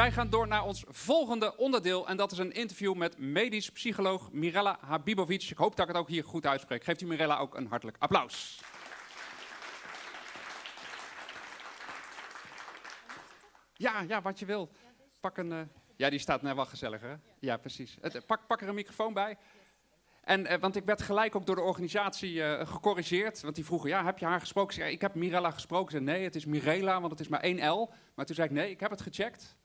wij gaan door naar ons volgende onderdeel. En dat is een interview met medisch psycholoog Mirella Habibovic. Ik hoop dat ik het ook hier goed uitspreek. Geeft u Mirella ook een hartelijk applaus. Ja, ja, wat je wil. Pak een. eh, ja, die staat net wel gezellig, hè? Ja, precies. Eh, pak, er een microfoon bij. En, eh, want ik werd gelijk ook door de organisatie gecorrigeerd. Want die vroegen, ja, heb je haar gesproken? Ik zei, ik heb Mirella gesproken. Zei, nee, het is Mirella, want het is maar één L. Maar toen zei ik, nee, ik heb het gecheckt.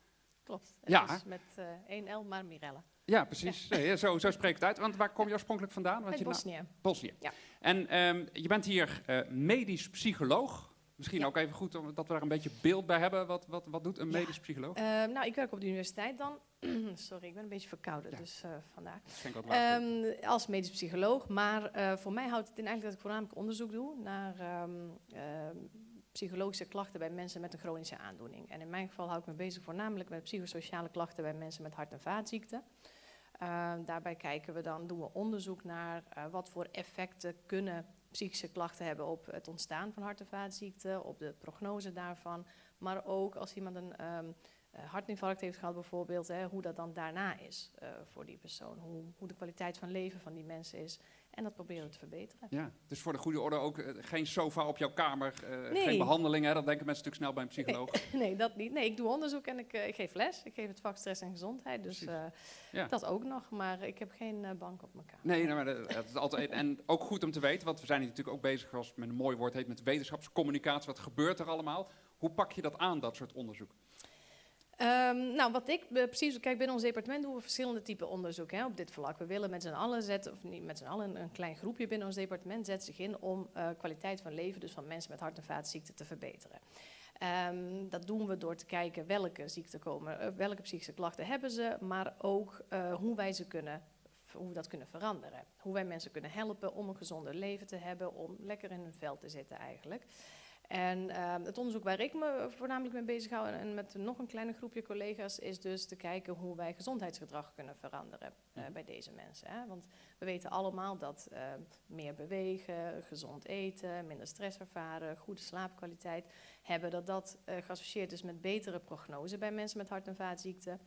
Klopt. Ja. met eh, één L, maar Mirella. Ja, precies. Nee, zo, zo spreek het uit. Want waar kom je oorspronkelijk vandaan? Want Uit je na- Bosnië. Bosnië. Ja. En ehm, je bent hier eh, medisch psycholoog. Misschien Ja. ook even goed om, dat we daar een beetje beeld bij hebben. Wat, wat, wat doet een Ja. medisch psycholoog? Eh, nou, ik werk op de universiteit dan. Sorry, ik ben een beetje verkouden, Ja. dus eh, water. Ehm, als medisch psycholoog, maar voor mij houdt het in eigenlijk dat ik voornamelijk onderzoek doe naar ehm, ehm, psychologische klachten bij mensen met een chronische aandoening. En in mijn geval hou ik me bezig voornamelijk met psychosociale klachten bij mensen met hart- en vaatziekten. Ehm, daarbij kijken we dan, doen we onderzoek naar eh, wat voor effecten kunnen psychische klachten hebben op het ontstaan van hart- en vaatziekten, op de prognose daarvan, maar ook als iemand een eh, hartinfarct heeft gehad bijvoorbeeld, hè, hoe dat dan daarna is eh, voor die persoon. Hoe, hoe de kwaliteit van leven van die mensen is. En dat proberen we te verbeteren. Ja, dus voor de goede orde ook eh, geen sofa op jouw kamer, eh, Nee. geen behandeling. Hè? Dat denken mensen natuurlijk snel bij een psycholoog. nee, dat niet. Nee, ik doe onderzoek en ik, eh, ik geef les. Ik geef het vak stress en gezondheid. Dus Ja. dat ook nog. Maar ik heb geen bank op mijn kamer. Nee, maar dat, dat is altijd. En ook goed om te weten, want we zijn hier natuurlijk ook bezig, als met een mooi woord heet, met wetenschapscommunicatie. Wat gebeurt er allemaal? Hoe pak je dat aan, dat soort onderzoek? Ehm, nou, wat ik eh, precies, kijk, binnen ons departement doen we verschillende typen onderzoek hè, op dit vlak. We willen met z'n allen zetten, of niet met z'n allen, een, klein groepje binnen ons departement zet zich in om eh, kwaliteit van leven, dus van mensen met hart- en vaatziekten, te verbeteren. Ehm, dat doen we door te kijken welke ziekten komen, eh, welke psychische klachten hebben ze, maar ook hoe wij ze kunnen, hoe we dat kunnen veranderen. Hoe wij mensen kunnen helpen om een gezonder leven te hebben, om lekker in hun vel te zitten eigenlijk. En ehm, het onderzoek waar ik me voornamelijk mee bezig hou en met nog een kleiner groepje collega's is dus te kijken hoe wij gezondheidsgedrag kunnen veranderen eh, bij deze mensen. Hè? Want we weten allemaal dat eh, meer bewegen, gezond eten, minder stress ervaren, goede slaapkwaliteit hebben, dat dat eh, geassocieerd is met betere prognose bij mensen met hart- en vaatziekten.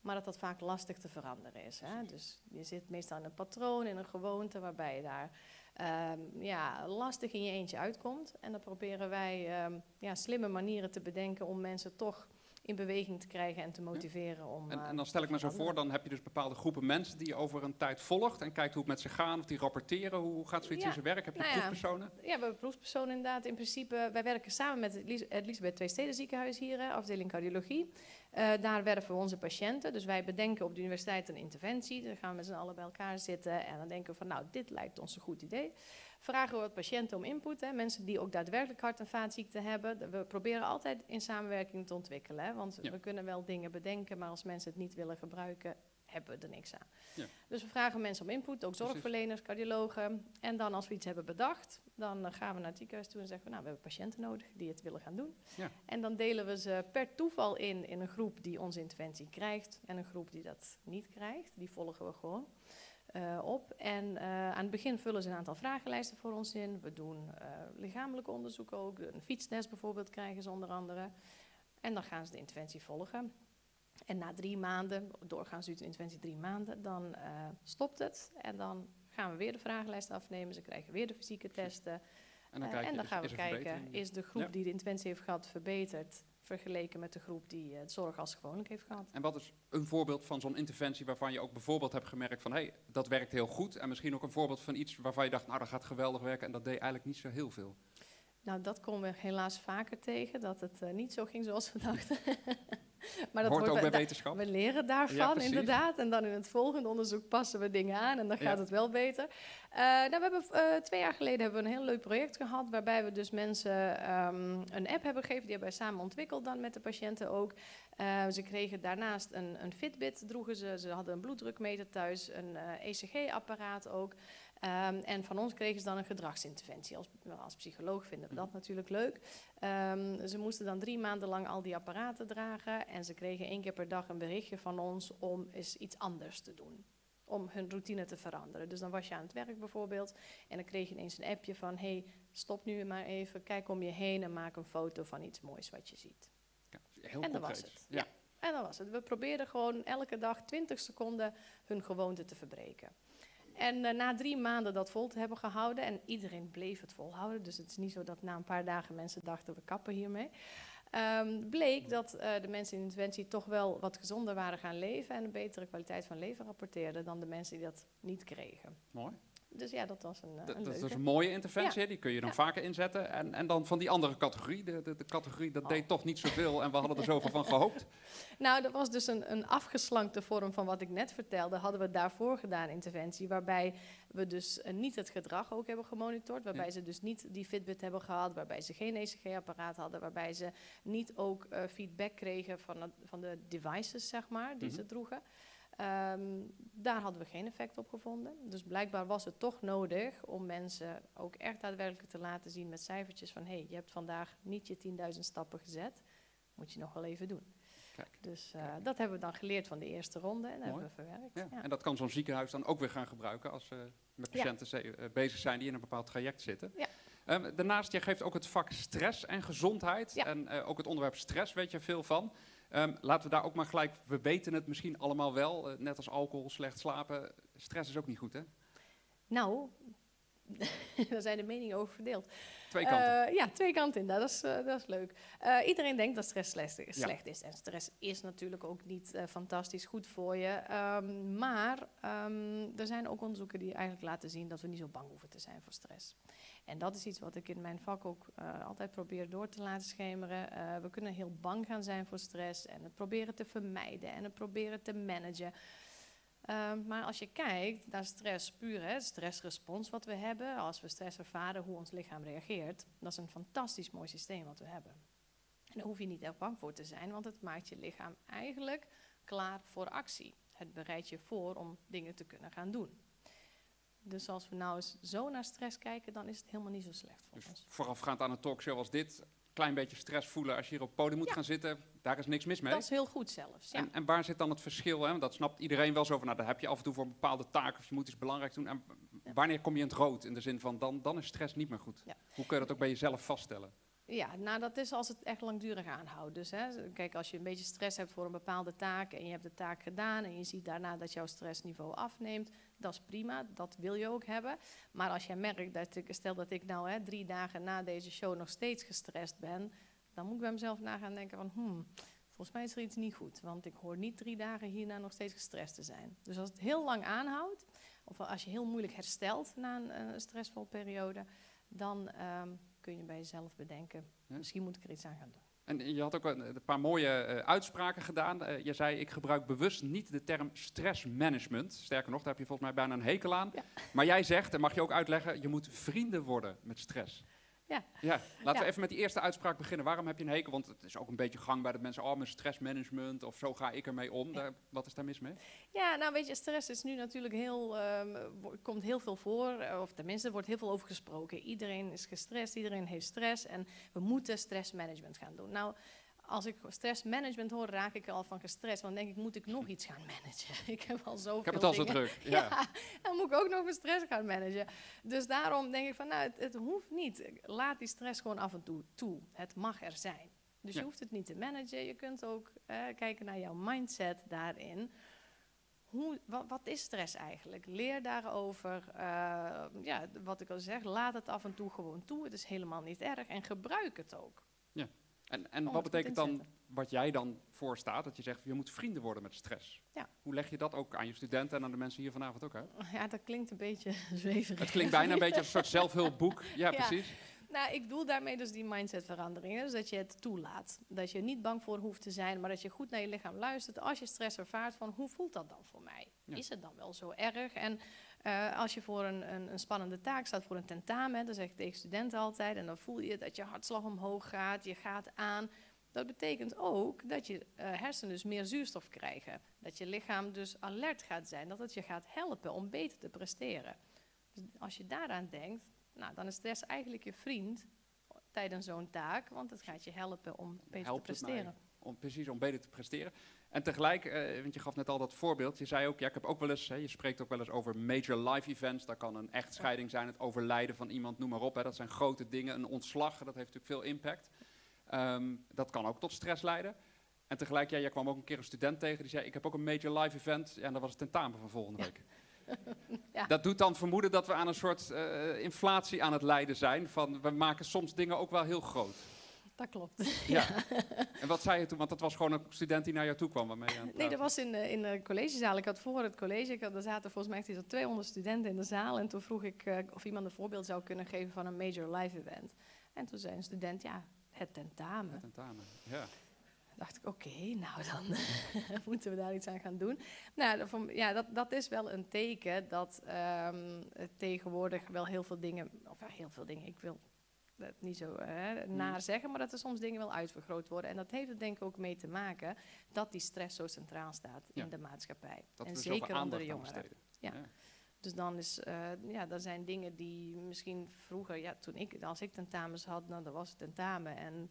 Maar dat dat vaak lastig te veranderen is. Hè? Dus je zit meestal in een patroon, in een gewoonte waarbij je daar ehm, ja, lastig in je eentje uitkomt. En dan proberen wij ehm, ja, slimme manieren te bedenken om mensen toch in beweging te krijgen en te motiveren om. En, eh, en dan stel ik me zo voor, dan heb je dus bepaalde groepen mensen die je over een tijd volgt en kijkt hoe het met ze gaat, of die rapporteren. Hoe, gaat zoiets Ja, in zijn werk? Heb je nou proefpersonen? Ja, we hebben proefpersonen inderdaad. In principe, wij werken samen met het Elis- het Elisabeth Twee Steden ziekenhuis hier, afdeling cardiologie. Eh, daar werven we onze patiënten. Dus wij bedenken op de universiteit een interventie. Dan gaan we met z'n allen bij elkaar zitten en dan denken we van, nou, dit lijkt ons een goed idee. Vragen we wat patiënten om input, hè, mensen die ook daadwerkelijk hart- en vaatziekten hebben. We proberen altijd in samenwerking te ontwikkelen, hè, want Ja. we kunnen wel dingen bedenken, maar als mensen het niet willen gebruiken, hebben we er niks aan. Ja. Dus we vragen mensen om input, ook zorgverleners, cardiologen. En dan als we iets hebben bedacht, dan eh, gaan we naar het ziekenhuis toe en zeggen we, nou, we hebben patiënten nodig die het willen gaan doen. Ja. En dan delen we ze per toeval in in een groep die onze interventie krijgt en een groep die dat niet krijgt. Die volgen we gewoon eh, op. En eh, aan het begin vullen ze een aantal vragenlijsten voor ons in. We doen eh, lichamelijk onderzoek ook. Een fietstest bijvoorbeeld krijgen ze onder andere. En dan gaan ze de interventie volgen. En na drie maanden, doorgaans duurt de interventie drie maanden, dan stopt het. En dan gaan we weer de vragenlijst afnemen. Ze krijgen weer de fysieke testen. En dan, kijk je, en dan is- gaan we is kijken, is de groep Ja. die de interventie heeft gehad verbeterd vergeleken met de groep die eh, het zorg als gewoonlijk heeft gehad? En wat is een voorbeeld van zo'n interventie waarvan je ook bijvoorbeeld hebt gemerkt van hé, hey, dat werkt heel goed. En misschien ook een voorbeeld van iets waarvan je dacht, nou dat gaat geweldig werken en dat deed eigenlijk niet zo heel veel. Nou, dat komen we helaas vaker tegen, dat het eh, niet zo ging zoals we dachten. maar dat Hoort ook bij wetenschap. We leren daarvan, Ja, inderdaad. En dan in het volgende onderzoek passen we dingen aan en dan Ja. gaat het wel beter. Eh, nou, we hebben, eh, twee jaar geleden hebben we een heel leuk project gehad... waarbij we dus mensen ehm, een app hebben gegeven. Die hebben wij samen ontwikkeld dan met de patiënten ook. Eh, ze kregen daarnaast een, een Fitbit, droegen ze. Ze hadden een bloeddrukmeter thuis, een ECG-apparaat ook. Ehm, en van ons kregen ze dan een gedragsinterventie. Als, als psycholoog vinden we dat natuurlijk leuk. Ehm, ze moesten dan drie maanden lang al die apparaten dragen. En ze kregen één keer per dag een berichtje van ons om eens iets anders te doen. Om hun routine te veranderen. Dus dan was je aan het werk bijvoorbeeld. En dan kreeg je ineens een appje van: hey, stop nu maar even, kijk om je heen en maak een foto van iets moois wat je ziet. Ja, heel en dat was het. Ja. Ja. En dat was het. We probeerden gewoon elke dag 20 seconden hun gewoonte te verbreken. En eh, na drie maanden dat vol te hebben gehouden, en iedereen bleef het volhouden, dus het is niet zo dat na een paar dagen mensen dachten we kappen hiermee. ehm, bleek dat eh, de mensen in interventie toch wel wat gezonder waren gaan leven en een betere kwaliteit van leven rapporteerden dan de mensen die dat niet kregen. Mooi. Dus ja, dat was een, eh, Dat, een dat is leuke. een mooie interventie, die kun je dan Ja. vaker inzetten. En, en dan van die andere categorie, de, de, de categorie dat Oh. deed toch niet zoveel en we hadden er zoveel van gehoopt. Nou, dat was dus een, een afgeslankte vorm van wat ik net vertelde. Hadden we daarvoor gedaan, interventie. Waarbij we dus eh, niet het gedrag ook hebben gemonitord. Waarbij Ja. ze dus niet die Fitbit hebben gehad. Waarbij ze geen ECG-apparaat hadden. Waarbij ze niet ook eh, feedback kregen van, het- van de devices, zeg maar, die Mhm. ze droegen. Ehm, daar hadden we geen effect op gevonden. Dus blijkbaar was het toch nodig om mensen ook echt daadwerkelijk te laten zien met cijfertjes van hé, hey, je hebt vandaag niet je 10.000 stappen gezet. Moet je nog wel even doen. Kijk. Dus eh, dat hebben we dan geleerd van de eerste ronde en hebben we verwerkt. Ja. Ja. En dat kan zo'n ziekenhuis dan ook weer gaan gebruiken als ze met patiënten eh, bezig zijn die in een bepaald traject zitten. Ja. Ehm, daarnaast, jij geeft ook het vak stress en gezondheid. En eh, ook het onderwerp stress weet je veel van. Ehm, laten we daar ook maar gelijk, we weten het misschien allemaal wel, eh, net als alcohol, slecht slapen. Stress is ook niet goed, hè? Nou, daar zijn de meningen over verdeeld. Twee kanten. Eh, ja, twee kanten in. Dat is, eh, dat is leuk. Iedereen denkt dat stress slecht, is- Ja. slecht is. En stress is natuurlijk ook niet fantastisch goed voor je. Ehm, maar ehm, er zijn ook onderzoeken die eigenlijk laten zien dat we niet zo bang hoeven te zijn voor stress. En dat is iets wat ik in mijn vak ook eh, altijd probeer door te laten schemeren. Eh, we kunnen heel bang gaan zijn voor stress en het proberen te vermijden en het proberen te managen. Ehm, maar als je kijkt naar stress puur, stressrespons wat we hebben, als we stress ervaren, hoe ons lichaam reageert, dat is een fantastisch mooi systeem wat we hebben. En daar hoef je niet echt bang voor te zijn, want het maakt je lichaam eigenlijk klaar voor actie. Het bereidt je voor om dingen te kunnen gaan doen. Dus als we nou eens zo naar stress kijken, dan is het helemaal niet zo slecht voor Dus ons. voorafgaand aan een talkshow als dit, klein beetje stress voelen als je hier op het podium moet Ja. gaan zitten, daar is niks mis mee. Dat is heel goed zelfs. Ja. En, en waar zit dan het verschil? Hè? Want dat snapt iedereen wel zo van, nou, dat heb je af en toe voor een bepaalde taak of je moet iets belangrijks doen. En wanneer kom je in het rood? In de zin van, dan, dan is stress niet meer goed. Ja. Hoe kun je dat ook bij jezelf vaststellen? Ja, nou dat is als het echt langdurig aanhoudt. Dus hè, kijk, als je een beetje stress hebt voor een bepaalde taak en je hebt de taak gedaan en je ziet daarna dat jouw stressniveau afneemt, dat is prima, dat wil je ook hebben. Maar als jij merkt dat ik, stel dat ik nou hè, drie dagen na deze show nog steeds gestrest ben, dan moet ik bij mezelf na gaan denken van, hmm, volgens mij is er iets niet goed, want ik hoor niet drie dagen hierna nog steeds gestrest te zijn. Dus als het heel lang aanhoudt, of als je heel moeilijk herstelt na een, eh, stressvolle periode, dan ehm, kun je bij jezelf bedenken, Ja. misschien moet ik er iets aan gaan doen. En je had ook een, paar mooie eh, uitspraken gedaan. Eh, je zei, ik gebruik bewust niet de term stressmanagement. Sterker nog, daar heb je volgens mij bijna een hekel aan. Ja. Maar jij zegt, en mag je ook uitleggen, je moet vrienden worden met stress. Ja. ja. Laten we even met die eerste uitspraak beginnen. Waarom heb je een hekel? Want het is ook een beetje gangbaar dat mensen, oh, mijn stressmanagement of zo ga ik ermee om. Ja. Daar, wat is daar mis mee? Ja, nou weet je, stress is nu natuurlijk heel, wo- komt heel veel voor, eh, of tenminste, er wordt heel veel over gesproken. Iedereen is gestrest, iedereen heeft stress en we moeten stressmanagement gaan doen. Nou, als ik stressmanagement hoor, raak ik al van gestrest, want dan denk ik, moet ik nog iets gaan managen? ik heb al zoveel Ik heb het al zo druk. Ja. Ja, dan moet ik ook nog mijn stress gaan managen. Dus daarom denk ik van, nou, het, het hoeft niet. Laat die stress gewoon af en toe toe. Het mag er zijn. Dus Ja. je hoeft het niet te managen. Je kunt ook eh, kijken naar jouw mindset daarin. Hoe, wat, wat is stress eigenlijk? Leer daarover. eh, ja, wat ik al zeg, laat het af en toe gewoon toe. Het is helemaal niet erg. En gebruik het ook. En, en wat betekent dan wat jij dan voorstaat? Dat je zegt, je moet vrienden worden met stress. Ja. Hoe leg je dat ook aan je studenten en aan de mensen hier vanavond ook uit? Ja, dat klinkt een beetje zweverig. Het klinkt bijna een beetje als een soort zelfhulpboek. Ja, Ja. precies. Nou, ik bedoel daarmee dus die mindsetverandering. Dus dat je het toelaat. Dat je er niet bang voor hoeft te zijn, maar dat je goed naar je lichaam luistert. Als je stress ervaart, van hoe voelt dat dan voor mij? Ja. Is het dan wel zo erg? En eh, als je voor een, een, een spannende taak staat, voor een tentamen, dan zeg ik tegen studenten altijd, en dan voel je dat je hartslag omhoog gaat, je gaat aan. Dat betekent ook dat je eh, hersenen dus meer zuurstof krijgen. Dat je lichaam dus alert gaat zijn, dat het je gaat helpen om beter te presteren. Dus als je daaraan denkt, nou, dan is stress eigenlijk je vriend tijdens zo'n taak, want het gaat je helpen om beter Helpt te presteren. Om, precies, om beter te presteren. En tegelijk, eh, want je gaf net al dat voorbeeld. Je zei ook, ja, ik heb ook wel eens, hè, je spreekt ook wel eens over major life events. Dat kan een echtscheiding zijn, het overlijden van iemand, noem maar op. Hè. Dat zijn grote dingen. Een ontslag, dat heeft natuurlijk veel impact. Ehm, dat kan ook tot stress leiden. En tegelijk, ja, jij kwam ook een keer een student tegen die zei: Ik heb ook een major live event. Ja, en dat was het tentamen van volgende week. Ja. Dat doet dan vermoeden dat we aan een soort eh, inflatie aan het lijden zijn. Van we maken soms dingen ook wel heel groot. Dat klopt. Ja. en wat zei je toen? Want dat was gewoon een student die naar jou toe kwam. Waarmee je het Nee, dat was in, de- in de collegezaal. Ik had voor het college, ik had, er zaten volgens mij echt iets van 200 studenten in de zaal. En toen vroeg ik eh, of iemand een voorbeeld zou kunnen geven van een major live event. En toen zei een student, ja, het tentamen. was. Tentamen. Ja. dacht ik, oké, nou dan moeten we daar iets aan gaan doen. Nou, voor- ja, dat, dat is wel een teken dat ehm, het tegenwoordig wel heel veel dingen, of ja, heel veel dingen, ik wil het niet zo hè, naar zeggen, maar dat er soms dingen wel uitvergroot worden. En dat heeft er denk ik ook mee te maken dat die stress zo centraal staat Ja. in de maatschappij. Dat en zeker onder de jongeren. Ja. Dus dan is, eh, ja, dat zijn dingen die misschien vroeger, ja, toen ik, als ik tentamens had, nou, dan was het tentamen en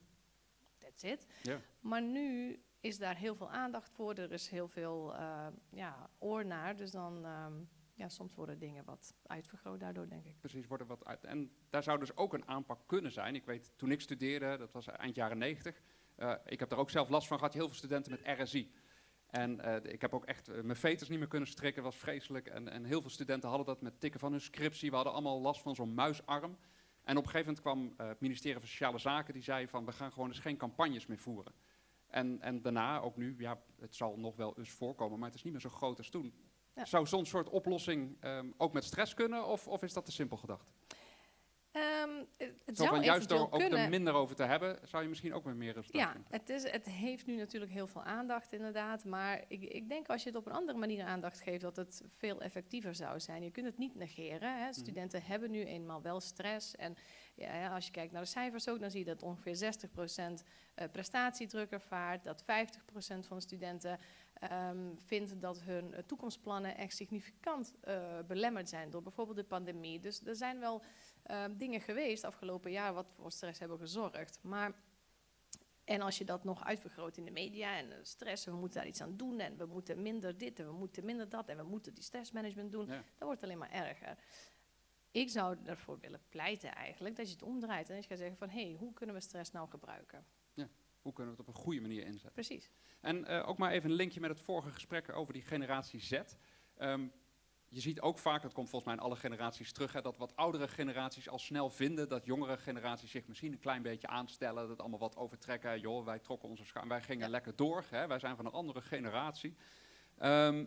that's it. Ja. Maar nu is daar heel veel aandacht voor, er is heel veel eh, ja, oor naar, dus dan, ehm, ja, soms worden dingen wat uitvergroot daardoor, denk ik. Precies, worden wat uit. En daar zou dus ook een aanpak kunnen zijn. Ik weet, toen ik studeerde, dat was eind jaren 90. eh, ik heb daar ook zelf last van gehad, heel veel studenten met RSI. En eh, ik heb ook echt eh, mijn veters niet meer kunnen strikken, was vreselijk. En, en heel veel studenten hadden dat met tikken van hun scriptie. We hadden allemaal last van zo'n muisarm. En op een gegeven moment kwam het ministerie van Sociale Zaken, die zei van we gaan gewoon dus geen campagnes meer voeren. En, en daarna, ook nu, ja, het zal nog wel eens voorkomen, maar het is niet meer zo groot als toen. Zou zo'n soort oplossing ehm, ook met stress kunnen, of, of is dat te simpel gedacht? Ehm, het het Zo zou van juist door ook kunnen. er minder over te hebben, zou je misschien ook met meer resultaat Ja, het, is, het heeft nu natuurlijk heel veel aandacht inderdaad, maar ik, ik denk als je het op een andere manier aandacht geeft, dat het veel effectiever zou zijn. Je kunt het niet negeren. Hè. Studenten hebben nu eenmaal wel stress en ja, als je kijkt naar de cijfers ook, dan zie je dat ongeveer 60% eh, prestatiedruk ervaart, dat 50% van de studenten ehm, vindt dat hun eh, toekomstplannen echt significant eh, belemmerd zijn door bijvoorbeeld de pandemie. Dus er zijn wel ehm, dingen geweest afgelopen jaar wat voor stress hebben gezorgd. Maar en als je dat nog uitvergroot in de media en eh, stress, we moeten daar iets aan doen en we moeten minder dit en we moeten minder dat en we moeten die stressmanagement doen, Ja. dan wordt het alleen maar erger. Ik zou ervoor willen pleiten eigenlijk dat je het omdraait en dat je gaat zeggen van hé, hey, hoe kunnen we stress nou gebruiken? Hoe kunnen we het op een goede manier inzetten? Precies. En eh, ook maar even een linkje met het vorige gesprek over die generatie Z. Ehm, je ziet ook vaak, dat komt volgens mij in alle generaties terug, hè, dat wat oudere generaties al snel vinden dat jongere generaties zich misschien een klein beetje aanstellen, dat allemaal wat overtrekken. Joh, wij trokken onze schaam, wij gingen Ja. lekker door, hè, wij zijn van een andere generatie. Ehm,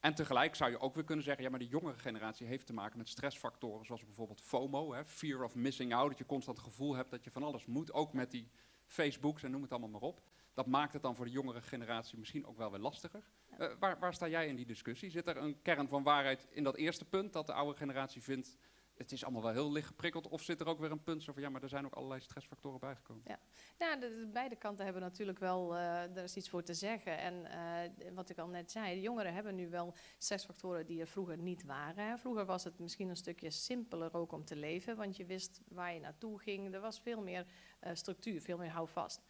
en tegelijk zou je ook weer kunnen zeggen, ja, maar die jongere generatie heeft te maken met stressfactoren zoals bijvoorbeeld FOMO, hè, fear of missing out, dat je constant het gevoel hebt dat je van alles moet, ook met die Facebooks en noem het allemaal maar op. Dat maakt het dan voor de jongere generatie misschien ook wel weer lastiger. Eh, waar, waar sta jij in die discussie? Zit er een kern van waarheid in dat eerste punt, dat de oude generatie vindt, het is allemaal wel heel licht geprikkeld, of zit er ook weer een punt zo van, ja, maar er zijn ook allerlei stressfactoren bijgekomen? Ja, de, de beide kanten hebben natuurlijk wel, eh er is iets voor te zeggen. En eh, wat ik al net zei, de jongeren hebben nu wel stressfactoren die er vroeger niet waren. Vroeger was het misschien een stukje simpeler ook om te leven, want je wist waar je naartoe ging. Er was veel meer structuur, veel meer houvast.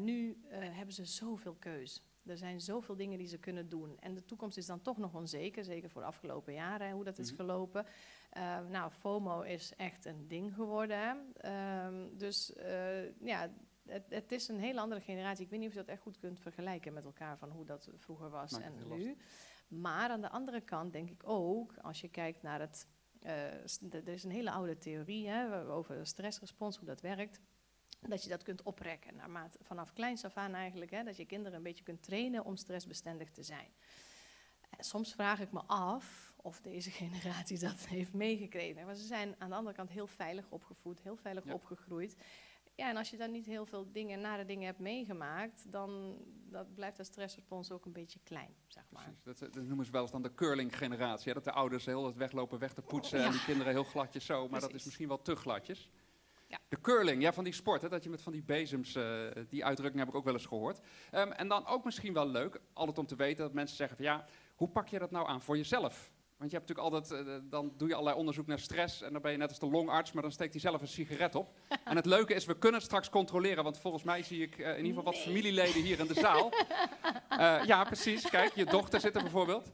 Nu hebben ze zoveel keus. Er zijn zoveel dingen die ze kunnen doen. En de toekomst is dan toch nog onzeker, zeker voor de afgelopen jaren, hè, hoe dat is Mhm. gelopen. Eh, nou, FOMO is echt een ding geworden. Ehm, dus eh, ja, het, het is een hele andere generatie. Ik weet niet of je dat echt goed kunt vergelijken met elkaar van hoe dat vroeger was Maakt en nu. Maar aan de andere kant denk ik ook, als je kijkt naar het. eh, er is een hele oude theorie hè, over stressrespons, hoe dat werkt. Dat je dat kunt oprekken naarmate, vanaf kleins af aan eigenlijk. Hè, dat je kinderen een beetje kunt trainen om stressbestendig te zijn. En soms vraag ik me af of deze generatie dat heeft meegekregen. Maar ze zijn aan de andere kant heel veilig opgevoed, heel veilig Ja. opgegroeid. Ja, en als je dan niet heel veel dingen, nare dingen hebt meegemaakt, dan dat blijft dat stressrespons ook een beetje klein, zeg maar. Precies, dat, dat noemen ze wel eens dan de curling-generatie. Dat de ouders heel het weglopen weg te poetsen en die kinderen heel gladjes zo, maar dat is misschien wel te gladjes. Ja. De curling, ja, van die sport, hè, dat je met van die bezems, eh, die uitdrukking heb ik ook wel eens gehoord. Ehm, en dan ook misschien wel leuk, altijd om te weten dat mensen zeggen van ja, hoe pak je dat nou aan voor jezelf? Want je hebt natuurlijk altijd, eh, dan doe je allerlei onderzoek naar stress en dan ben je net als de longarts, maar dan steekt hij zelf een sigaret op. en het leuke is, we kunnen het straks controleren, want volgens mij zie ik eh, in ieder geval wat familieleden hier in de zaal. Eh, ja, precies. Kijk, je dochter zit er bijvoorbeeld.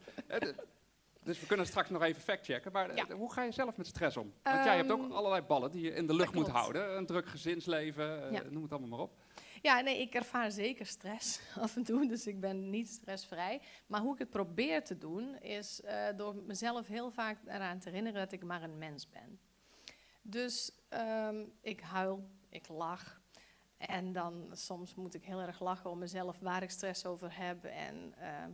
Eh, dus we kunnen straks nog even factchecken. Maar eh, Ja. hoe ga je zelf met stress om? Want jij hebt ook Ehm, allerlei ballen die je in de lucht moet houden. Een druk gezinsleven, eh, Ja. noem het allemaal maar op. Ja, nee, ik ervaar zeker stress af en toe, dus ik ben niet stressvrij. Maar hoe ik het probeer te doen, is uh, door mezelf heel vaak eraan te herinneren dat ik maar een mens ben. Dus um, ik huil, ik lach. En dan soms moet ik heel erg lachen om mezelf waar ik stress over heb. En uh,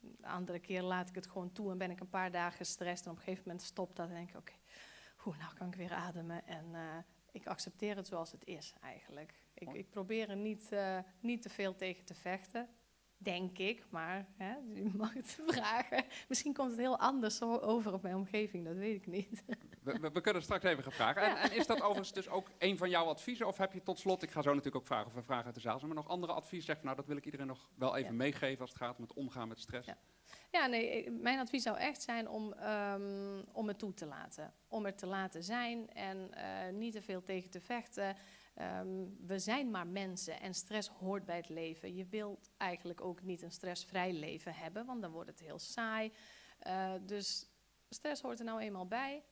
de andere keer laat ik het gewoon toe en ben ik een paar dagen gestrest. En op een gegeven moment stopt dat en denk ik, oké, okay, nou kan ik weer ademen. En uh, ik accepteer het zoals het is eigenlijk. Ik, ik probeer er niet, uh, niet te veel tegen te vechten. Denk ik, maar hè, u mag het vragen. Misschien komt het heel anders over op mijn omgeving, dat weet ik niet. We, we, we kunnen straks even gaan vragen. En, en, is dat overigens dus ook een van jouw adviezen? Of heb je tot slot, ik ga zo natuurlijk ook vragen of we vragen uit de zaal zijn, maar nog andere advies? Zeg nou, dat wil ik iedereen nog wel even ja. meegeven als het gaat om het omgaan met stress. Ja. Ja, nee, mijn advies zou echt zijn om, um, om het toe te laten. Om er te laten zijn en uh, niet te veel tegen te vechten. Um, we zijn maar mensen en stress hoort bij het leven. Je wilt eigenlijk ook niet een stressvrij leven hebben, want dan wordt het heel saai. Uh, dus stress hoort er nou eenmaal bij.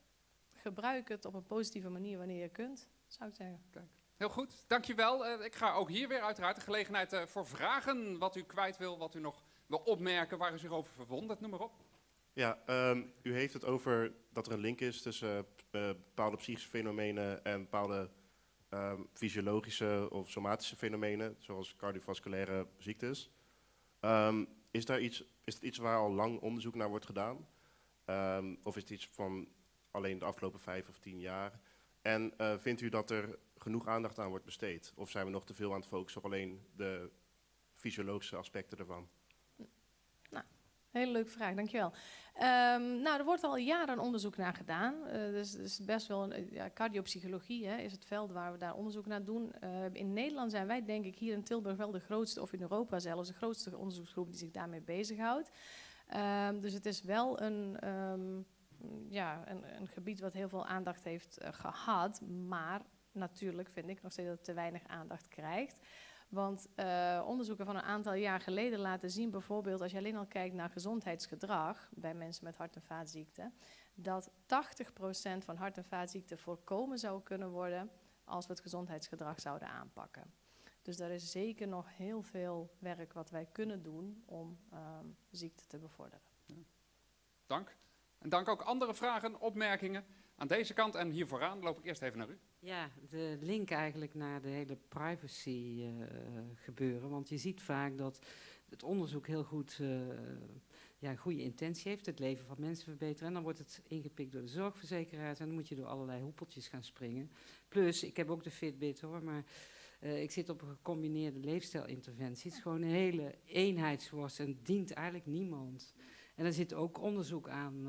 Gebruik het op een positieve manier wanneer je kunt, zou ik zeggen. Kijk. Heel goed, dankjewel. Uh, ik ga ook hier weer uiteraard de gelegenheid uh, voor vragen. Wat u kwijt wil, wat u nog wil opmerken, waar u zich over verwondert, noem maar op. Ja, um, u heeft het over dat er een link is tussen uh, bepaalde psychische fenomenen en bepaalde um, fysiologische of somatische fenomenen, zoals cardiovasculaire ziektes. Um, is, daar iets, is het iets waar al lang onderzoek naar wordt gedaan? of is het iets van alleen de afgelopen vijf of tien jaar? En uh, vindt u dat er genoeg aandacht aan wordt besteed? Of zijn we nog te veel aan het focussen op alleen de fysiologische aspecten ervan? Hele leuke vraag, dankjewel. Um, nou, er wordt al jaren onderzoek naar gedaan. Uh, dus, dus best wel een, ja, cardiopsychologie hè, is het veld waar we daar onderzoek naar doen. Uh, in Nederland zijn wij, denk ik, hier in Tilburg wel de grootste, of in Europa zelfs, de grootste onderzoeksgroep die zich daarmee bezighoudt. Um, dus het is wel een, um, ja, een, een, gebied wat heel veel aandacht heeft gehad. Maar natuurlijk vind ik nog steeds dat het te weinig aandacht krijgt. Want uh, onderzoeken van een aantal jaar geleden laten zien, bijvoorbeeld als je alleen al kijkt naar gezondheidsgedrag bij mensen met hart- en vaatziekten, dat 80% van hart- en vaatziekten voorkomen zou kunnen worden als we het gezondheidsgedrag zouden aanpakken. Dus er is zeker nog heel veel werk wat wij kunnen doen om um, ziekte te bevorderen. Dank. En dank ook andere vragen, opmerkingen. Aan deze kant en hier vooraan loop ik eerst even naar u. Ja, de link eigenlijk naar de hele privacy uh, gebeuren. Want je ziet vaak dat het onderzoek heel goed uh, ja, goede intentie heeft. Het leven van mensen verbeteren. En dan wordt het ingepikt door de zorgverzekeraars. En dan moet je door allerlei hoepeltjes gaan springen. Plus, ik heb ook de Fitbit hoor, maar... Uh, ik zit op een gecombineerde leefstijlinterventie. Het is gewoon een hele eenheidsworst en dient eigenlijk niemand. En er zit ook onderzoek aan,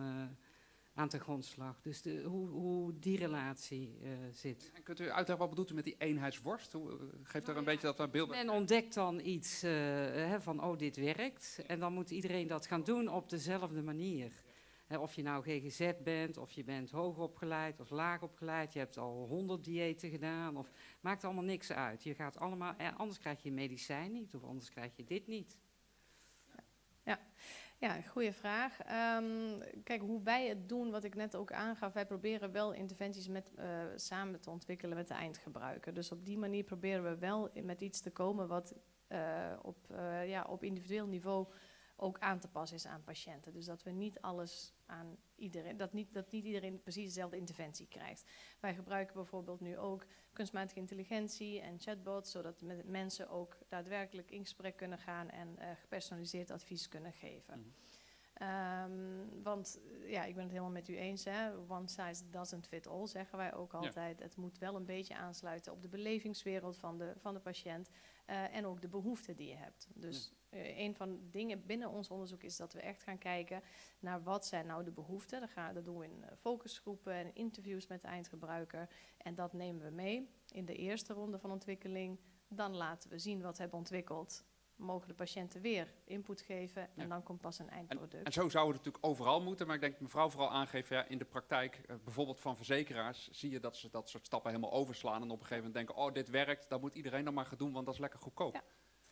aan ten grondslag. Dus de, hoe, hoe, die relatie uh, zit. En kunt u uitleggen wat bedoelt u met die eenheidsworst? Hoe, uh, geeft nou er een ja, beetje dat beeld Men ontdekt dan iets hè, van, oh, dit werkt. En dan moet iedereen dat gaan doen op dezelfde manier. Hè, of je nou GGZ bent, of je bent hoog opgeleid of laag opgeleid. Je hebt al honderd diëten gedaan. Of, maakt allemaal niks uit. Je gaat allemaal, eh, anders krijg je medicijn niet, of anders krijg je dit niet. Ja. Ja, goede vraag. Um, kijk, hoe wij het doen, wat ik net ook aangaf, wij proberen wel interventies met, uh, samen te ontwikkelen met de eindgebruiker. Dus op die manier proberen we wel met iets te komen wat uh, op, uh, ja, op individueel niveau ook aan te passen is aan patiënten. Dus dat we niet alles aan iedereen, dat niet, dat niet iedereen precies dezelfde interventie krijgt. Wij gebruiken bijvoorbeeld nu ook kunstmatige intelligentie en chatbots, zodat mensen ook daadwerkelijk in gesprek kunnen gaan en uh, gepersonaliseerd advies kunnen geven. Mm. Um, want ja, ik ben het helemaal met u eens. Hè? One size doesn't fit all, zeggen wij ook altijd. Ja. Het moet wel een beetje aansluiten op de belevingswereld van de, van de patiënt uh, en ook de behoeften die je hebt. Dus ja. uh, een van de dingen binnen ons onderzoek is dat we echt gaan kijken naar wat zijn nou de behoeften. Dat, gaan, dat doen we in focusgroepen en interviews met de eindgebruiker. En dat nemen we mee in de eerste ronde van ontwikkeling. Dan laten we zien wat we hebben ontwikkeld mogen de patiënten weer input geven en ja. dan komt pas een eindproduct. En, en, zo zou het natuurlijk overal moeten, maar ik denk dat mevrouw vooral aangeeft, ja, in de praktijk, uh, bijvoorbeeld van verzekeraars, zie je dat ze dat soort stappen helemaal overslaan en op een gegeven moment denken, oh dit werkt, dat moet iedereen dan maar gaan doen, want dat is lekker goedkoop. Ja.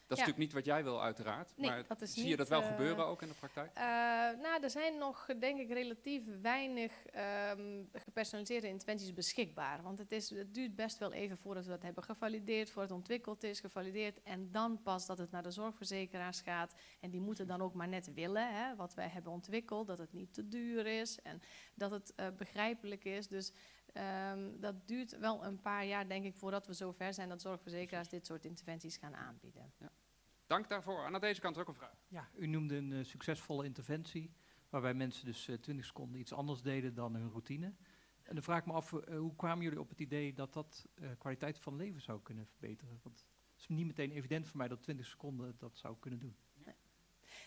Dat is natuurlijk niet wat jij wil, uiteraard. Nee, maar dat is zie je dat wel eh, gebeuren ook in de praktijk? Eh, nou, er zijn nog, denk ik, relatief weinig ehm, gepersonaliseerde interventies beschikbaar. Want het, is, het duurt best wel even voordat we dat hebben gevalideerd, voordat het ontwikkeld is, gevalideerd. En dan pas dat het naar de zorgverzekeraars gaat. En die moeten dan ook maar net willen, hè, wat wij hebben ontwikkeld, dat het niet te duur is en dat het eh, begrijpelijk is. Dus ehm, dat duurt wel een paar jaar, denk ik, voordat we zover zijn dat zorgverzekeraars dit soort interventies gaan aanbieden. Dank daarvoor. En aan deze kant ook een vraag. Ja, u noemde een eh, succesvolle interventie, waarbij mensen dus eh, 20 seconden iets anders deden dan hun routine. En dan vraag ik me af, eh, hoe kwamen jullie op het idee dat dat eh, kwaliteit van leven zou kunnen verbeteren? Want het is niet meteen evident voor mij dat 20 seconden dat zou kunnen doen.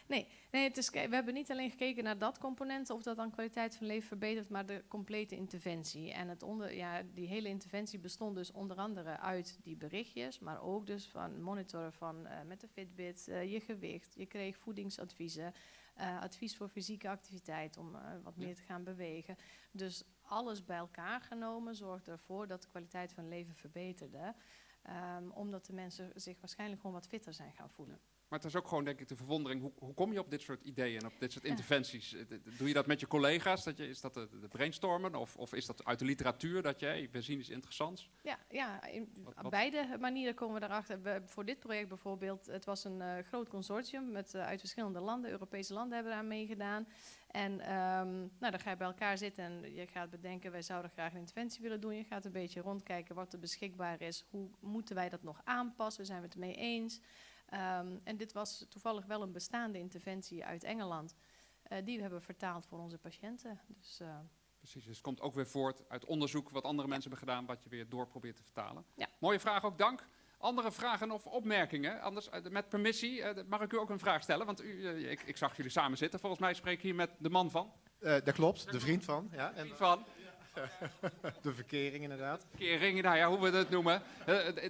Nee, het is, we hebben niet alleen gekeken naar dat component, of dat dan kwaliteit van leven verbetert, maar de complete interventie. En het onder, ja, die hele interventie bestond dus onder andere uit die berichtjes, maar ook dus van monitoren van eh, met de Fitbit, eh, je gewicht, je kreeg voedingsadviezen, eh, advies voor fysieke activiteit om wat meer te gaan bewegen. Dus alles bij elkaar genomen zorgde ervoor dat de kwaliteit van leven verbeterde. Ehm, omdat de mensen zich waarschijnlijk gewoon wat fitter zijn gaan voelen. Maar het is ook gewoon, denk ik, de verwondering. Hoe, hoe kom je op dit soort ideeën en op dit soort interventies? Eh, Doe je dat met je collega's? Dat je, is dat de, de brainstormen? Of, of is dat uit de literatuur dat hey, we zien iets interessants? Ja, ja in Wat- op wat- beide manieren komen we erachter. We, voor dit project bijvoorbeeld, het was een eh, groot consortium met, eh, uit verschillende landen. Europese landen hebben eraan meegedaan. En ehm, nou, dan ga je bij elkaar zitten en je gaat bedenken, wij zouden graag een interventie willen doen. Je gaat een beetje rondkijken wat er beschikbaar is. Hoe moeten wij dat nog aanpassen? Zijn we het mee eens? Ehm, en dit was toevallig wel een bestaande interventie uit Engeland. eh, die we hebben vertaald voor onze patiënten. Dus eh, Precies, dus het komt ook weer voort uit onderzoek wat andere mensen hebben gedaan, wat je weer door probeert te vertalen. Ja. Mooie vraag ook, dank. Andere vragen of opmerkingen? Anders, eh, met permissie, eh, mag ik u ook een vraag stellen? Want u, ik, ik zag jullie samen zitten. Volgens mij spreek ik hier met de man van. Eh, dat klopt, de vriend van. Ja, en Van de verkering inderdaad. kering, nou ja, hoe we het noemen.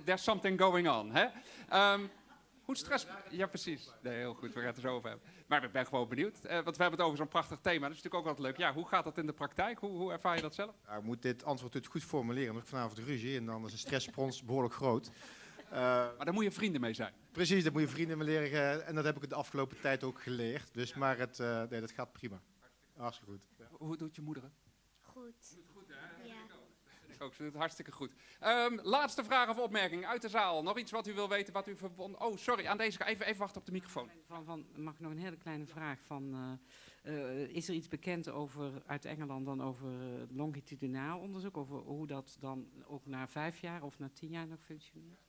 There's something going on. Hè? Ehm, hoe stress... Ja, precies. Nee, heel goed, we gaan het er zo over hebben. Maar ik ben gewoon benieuwd. eh, want we hebben het over zo'n prachtig thema. Dat is natuurlijk ook altijd leuk. Ja, hoe gaat dat in de praktijk? Hoe, hoe ervaar je dat zelf? Nou, ik moet dit antwoord natuurlijk goed formuleren, want ik vanavond ruzie en dan is de stressrespons behoorlijk groot. Eh, Maar daar moet je vrienden mee zijn. precies, dat moet je vrienden me leren eh, en dat heb ik de afgelopen tijd ook geleerd. Dus, maar het, eh, nee, dat gaat prima. Hartstikke goed. Ja. Hoe doet je moeder het? Goed. Ook, ze doet het hartstikke goed. Ehm, laatste vraag of opmerking uit de zaal. Nog iets wat u wil weten, wat u verbonden... Oh, sorry, aan deze. Even, even wachten op de microfoon. Van, van, mag ik nog een hele kleine vraag? Van, eh, eh, is er iets bekend over, uit Engeland dan over eh, longitudinaal onderzoek? Over hoe dat dan ook na vijf jaar of na tien jaar nog functioneert?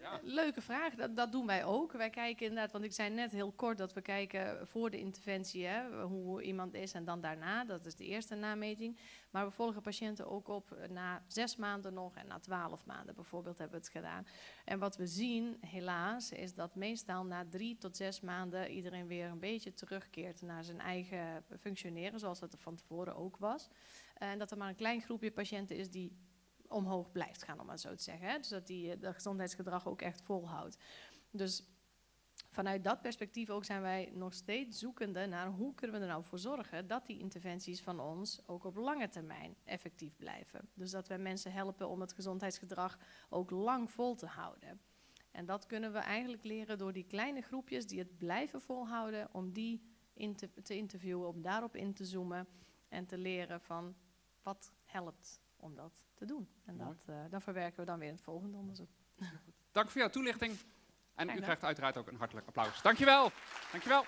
Ja. Leuke vraag, dat, dat doen wij ook. Wij kijken inderdaad, want ik zei net heel kort dat we kijken voor de interventie, hè, hoe iemand is en dan daarna. Dat is de eerste nameting. Maar we volgen patiënten ook op eh, na zes maanden nog en na twaalf maanden bijvoorbeeld hebben we het gedaan. En wat we zien, helaas, is dat meestal na drie tot zes maanden iedereen weer een beetje terugkeert naar zijn eigen functioneren, zoals dat er van tevoren ook was. En dat er maar een klein groepje patiënten is die omhoog blijft gaan, om maar zo te zeggen. Dus dat die eh, dat gezondheidsgedrag ook echt volhoudt. Dus vanuit dat perspectief ook zijn wij nog steeds zoekende naar hoe kunnen we er nou voor zorgen dat die interventies van ons ook op lange termijn effectief blijven. Dus dat wij mensen helpen om het gezondheidsgedrag ook lang vol te houden. En dat kunnen we eigenlijk leren door die kleine groepjes die het blijven volhouden, om die in te, te interviewen, om daarop in te zoomen en te leren van wat helpt om dat te doen. En Mooi. dat, eh, dan verwerken we dan weer in het volgende onderzoek. Dank voor jouw toelichting. En u krijgt uiteraard ook een hartelijk applaus. Dankjewel. Dankjewel.